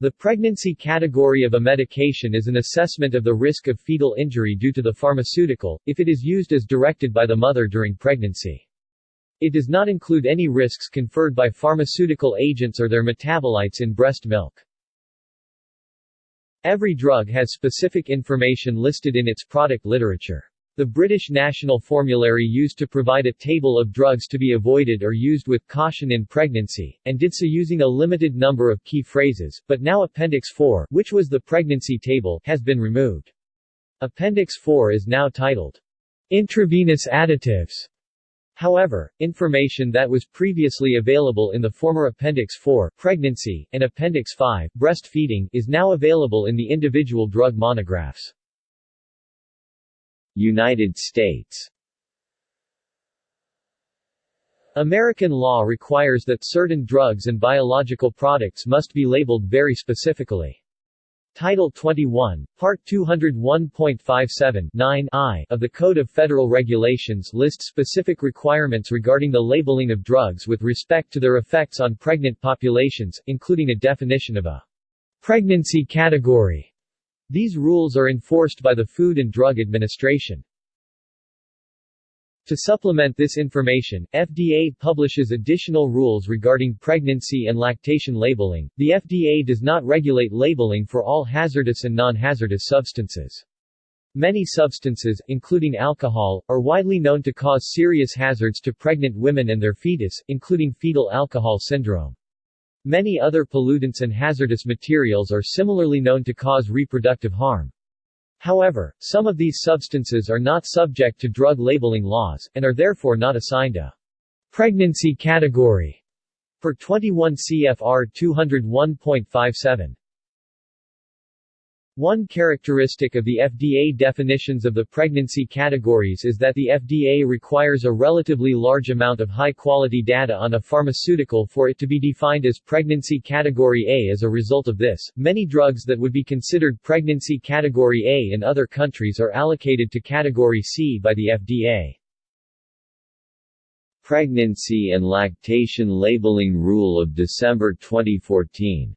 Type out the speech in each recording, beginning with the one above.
The pregnancy category of a medication is an assessment of the risk of fetal injury due to the pharmaceutical, if it is used as directed by the mother during pregnancy. It does not include any risks conferred by pharmaceutical agents or their metabolites in breast milk. Every drug has specific information listed in its product literature. The British National Formulary used to provide a table of drugs to be avoided or used with caution in pregnancy, and did so using a limited number of key phrases, but now Appendix 4, which was the pregnancy table, has been removed. Appendix 4 is now titled, Intravenous Additives. However, information that was previously available in the former Appendix 4, Pregnancy, and Appendix 5, Breastfeeding, is now available in the individual drug monographs. United States American law requires that certain drugs and biological products must be labeled very specifically. Title 21, Part 201.57 I of the Code of Federal Regulations lists specific requirements regarding the labeling of drugs with respect to their effects on pregnant populations, including a definition of a pregnancy category these rules are enforced by the Food and Drug Administration. To supplement this information, FDA publishes additional rules regarding pregnancy and lactation labeling. The FDA does not regulate labeling for all hazardous and non-hazardous substances. Many substances, including alcohol, are widely known to cause serious hazards to pregnant women and their fetus, including fetal alcohol syndrome. Many other pollutants and hazardous materials are similarly known to cause reproductive harm. However, some of these substances are not subject to drug labeling laws, and are therefore not assigned a pregnancy category per 21 CFR 201.57. One characteristic of the FDA definitions of the pregnancy categories is that the FDA requires a relatively large amount of high-quality data on a pharmaceutical for it to be defined as pregnancy category A. As a result of this, many drugs that would be considered pregnancy category A in other countries are allocated to category C by the FDA. Pregnancy and Lactation Labeling Rule of December 2014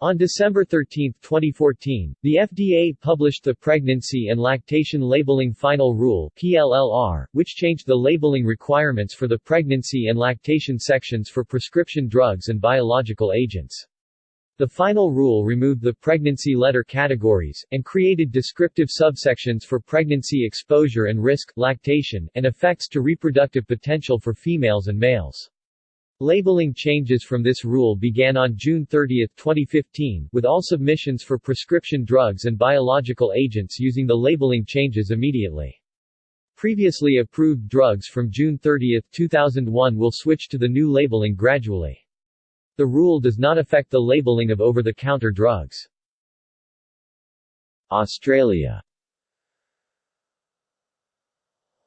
on December 13, 2014, the FDA published the Pregnancy and Lactation Labeling Final Rule PLLR, which changed the labeling requirements for the pregnancy and lactation sections for prescription drugs and biological agents. The final rule removed the pregnancy letter categories, and created descriptive subsections for pregnancy exposure and risk, lactation, and effects to reproductive potential for females and males. Labeling changes from this rule began on June 30, 2015, with all submissions for prescription drugs and biological agents using the labeling changes immediately. Previously approved drugs from June 30, 2001 will switch to the new labeling gradually. The rule does not affect the labeling of over-the-counter drugs. Australia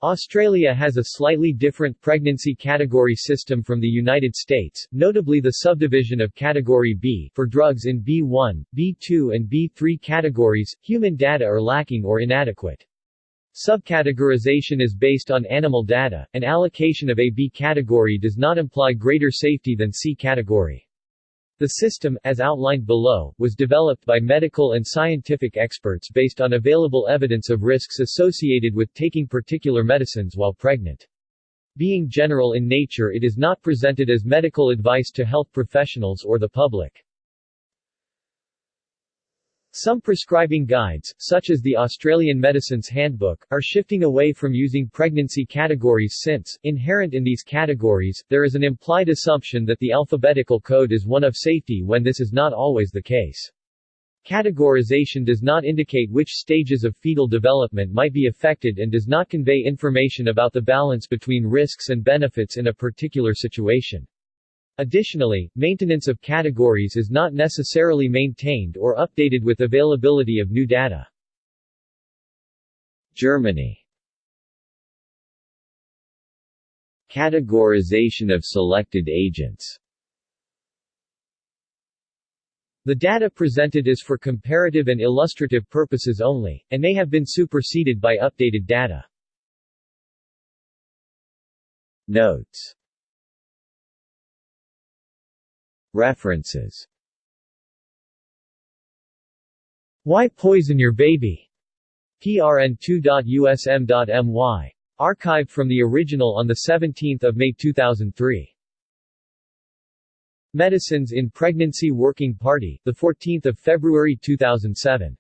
Australia has a slightly different pregnancy category system from the United States, notably the subdivision of Category B for drugs in B1, B2 and B3 categories, human data are lacking or inadequate. Subcategorization is based on animal data, and allocation of a B category does not imply greater safety than C category. The system, as outlined below, was developed by medical and scientific experts based on available evidence of risks associated with taking particular medicines while pregnant. Being general in nature it is not presented as medical advice to health professionals or the public. Some prescribing guides, such as the Australian Medicines Handbook, are shifting away from using pregnancy categories since, inherent in these categories, there is an implied assumption that the alphabetical code is one of safety when this is not always the case. Categorization does not indicate which stages of fetal development might be affected and does not convey information about the balance between risks and benefits in a particular situation. Additionally, maintenance of categories is not necessarily maintained or updated with availability of new data. Germany Categorization of selected agents The data presented is for comparative and illustrative purposes only, and may have been superseded by updated data. Notes References Why Poison Your Baby? prn2.usm.my. Archived from the original on 17 May 2003. Medicines in Pregnancy Working Party, 14 February 2007.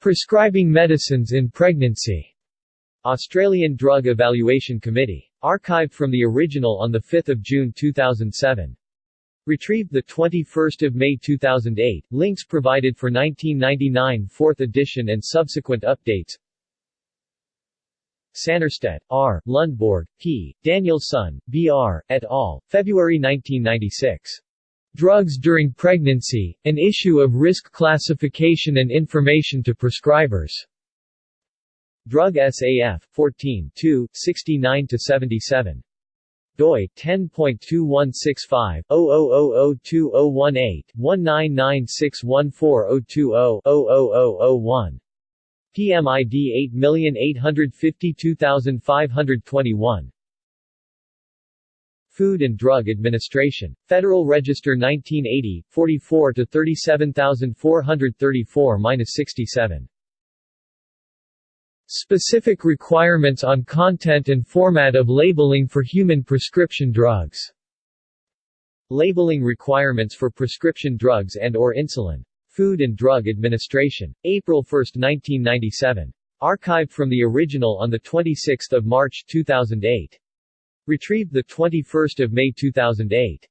Prescribing Medicines in Pregnancy. Australian Drug Evaluation Committee. Archived from the original on 5 June 2007. Retrieved 21 May 2008, links provided for 1999 4th edition and subsequent updates Sannerstedt, R., Lundborg, P., Danielsson, B.R., et al., February 1996. Drugs During Pregnancy, an issue of risk classification and information to prescribers. Drug SAF, 14 69-77. Doi, 10.2165-00021-19961402000001. PMID 8852521. Food and Drug Administration. Federal Register 1980, 44 to 37434-67. Specific requirements on content and format of labeling for human prescription drugs. Labeling requirements for prescription drugs and or insulin. Food and Drug Administration. April 1, 1997. Archived from the original on 26 March 2008. Retrieved 21 May 2008.